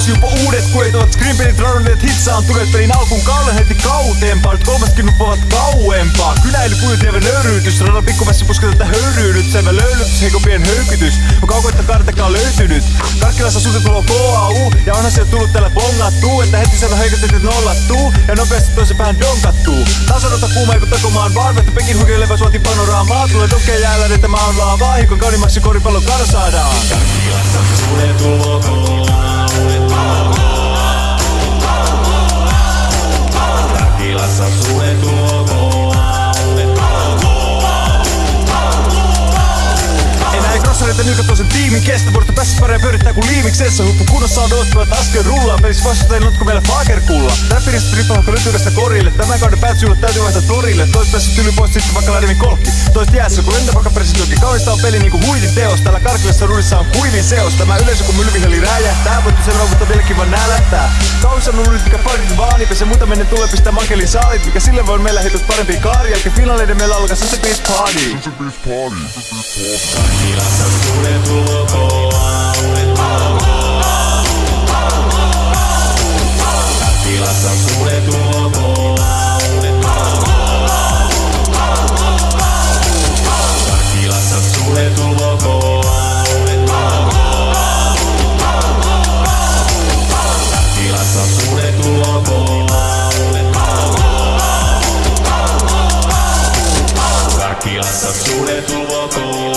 Taas jopa uudet kuet ovat screenpelit radonneet hitsaan Tulet pelin alkuun kaulen heti kauteempaa Nyt kolmaskin nuppaavat kauempaa. Kynäily kujutievä nöyryytys. Radan pikkumässä pusketelta höyryynyt Selvä löylytys, heikopien höykytys. On kaukoitta kartakaan löytynyt. Karkkilassa tulo KAU Ja onhan se tullut täällä bongattuu. Että heti selvä heikotetit nollattuu. Ja nopeasti toisen päähän donkattuu. Taas odota kuuma eiku takomaan vaan Vettä Pekin huikeileva suoti panoraamaa Tulee donkea jäällä, että mä on laavaa Hikon kaunimaksi koripallon karsaadaan Karkkilassa Pasa Crossareita nykät sen tiimin kestä. Vuorta päässä pärjää pyörittää kuin liimiksessä. Huppu kunnossa on odottavat askel rullaa. Pelissä vastustajien notku meillä fagerkulla? Räppiristä rippahakka lytykästä korille. Tämän kauden päätsyylät täytyy vaihtaa torille. Toiset päässä tyly pois sitten vaikka lähdemme kolkki. Toiset jäässä kun lentäpakka presidentti Kaunista on peli niinku huitin teos. Täällä karkilassa ruudissa on kuivin seos. Tämä yleisö kun mylviheli räjähtää Voittu selvä mutta vieläkin vaan nälättää. Kaunissa on mikä parit vaani Pese muuta menen tulee pistää mankelin saalit Mikä sille voi meillä heitot parempi kaari. Jälkeen finaaleiden meillä alkaa se beach party Kilassa sulle tulvoko